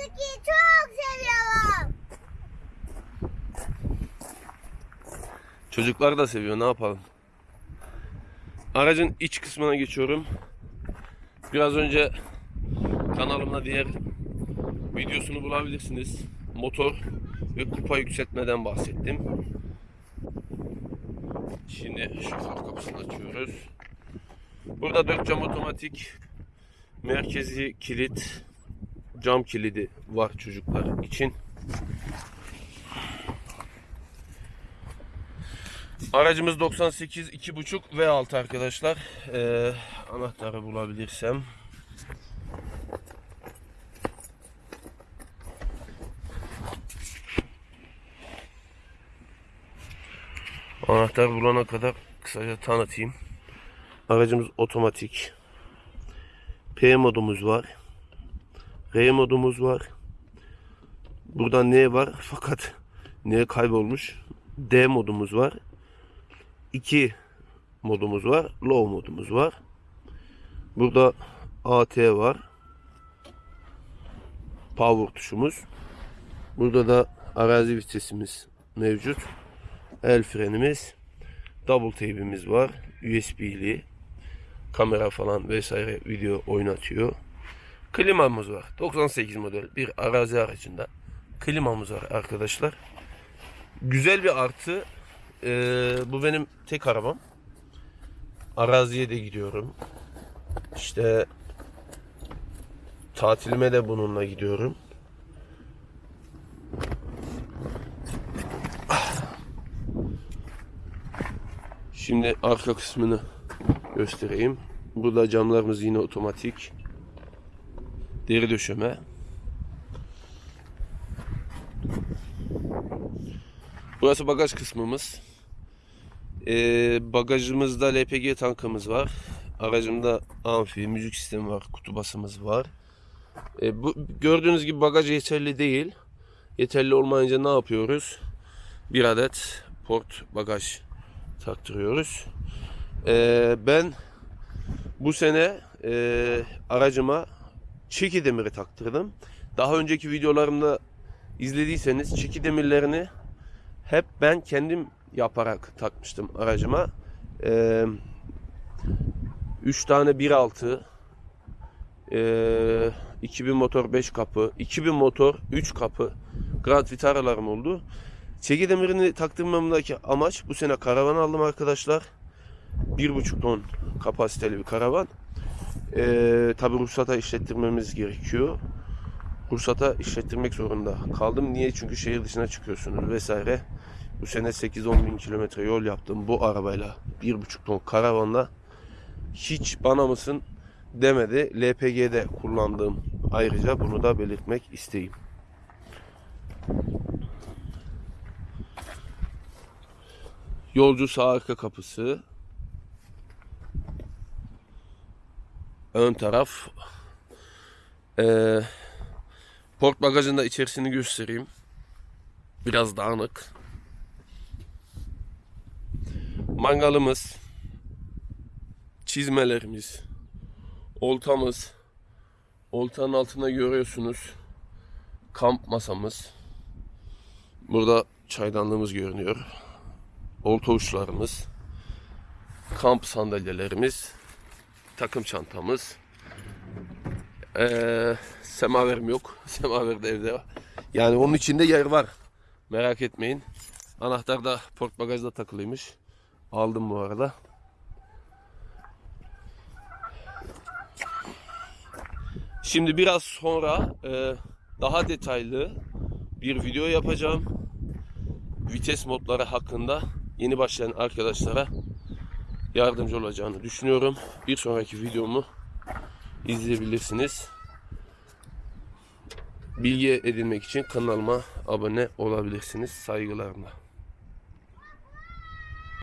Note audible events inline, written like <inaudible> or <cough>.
Suzuki'yi çok seviyorum. Çocuklar da seviyor ne yapalım. Aracın iç kısmına geçiyorum. Biraz önce kanalımda diğer videosunu bulabilirsiniz. Motor ve kupa yükseltmeden bahsettim. Şimdi şu far kapısını açıyoruz. Burada 4 cam otomatik merkezi kilit cam kilidi var çocuklar için. Aracımız 98 2.5 V6 arkadaşlar. Ee, anahtarı bulabilirsem. Anahtar bulana kadar kısaca tanıtayım. Aracımız otomatik. P modumuz var. R modumuz var. Burada N var <laughs> fakat N kaybolmuş. D modumuz var. 2 modumuz var. Low modumuz var. Burada AT var. Power tuşumuz. Burada da arazi vitesimiz mevcut. El frenimiz. Double tape'imiz var. USB'li. Kamera falan vesaire video oynatıyor. Klimamız var. 98 model bir arazi aracında. Klimamız var arkadaşlar. Güzel bir artı. Ee, bu benim tek arabam. Araziye de gidiyorum. İşte tatilime de bununla gidiyorum. Şimdi arka kısmını göstereyim. Burada camlarımız yine otomatik. Deri döşeme. Burası bagaj kısmımız. Ee, bagajımızda LPG tankımız var. Aracımda amfi, müzik sistemi var, kutu basımız var. Ee, bu gördüğünüz gibi bagaj yeterli değil. Yeterli olmayınca ne yapıyoruz? Bir adet port bagaj taktırıyoruz. Ee, ben bu sene e, aracıma çeki demiri taktırdım. Daha önceki videolarımda izlediyseniz çeki demirlerini hep ben kendim yaparak takmıştım aracıma. Ee, 3 tane 1.6 ee, 2000 motor 5 kapı 2000 motor 3 kapı Grand Vitara'larım oldu. Çeki demirini taktırmamdaki amaç bu sene karavan aldım arkadaşlar. 1.5 ton kapasiteli bir karavan. Ee, Tabi ruhsata işlettirmemiz gerekiyor. Ruhsata işlettirmek zorunda kaldım. Niye? Çünkü şehir dışına çıkıyorsunuz vesaire. Bu sene 8-10 bin kilometre yol yaptım bu arabayla. 1.5 ton karavanla. Hiç bana mısın demedi. LPG'de kullandığım ayrıca bunu da belirtmek isteyeyim. Yolcu sağ arka kapısı. Ön taraf. Ee, port bagajında içerisini göstereyim. Biraz dağınık. Mangalımız. Çizmelerimiz. Oltamız. Oltanın altında görüyorsunuz. Kamp masamız. Burada çaydanlığımız görünüyor. Olta uçlarımız. Kamp sandalyelerimiz. Takım çantamız. Ee, semaverim yok. <laughs> Semaver de evde var. Yani onun içinde yer var. Merak etmeyin. Anahtar da port bagajda takılıymış. Aldım bu arada. Şimdi biraz sonra e, daha detaylı bir video yapacağım. Vites modları hakkında yeni başlayan arkadaşlara yardımcı olacağını düşünüyorum. Bir sonraki videomu izleyebilirsiniz. Bilgi edinmek için kanalıma abone olabilirsiniz. Saygılarımla.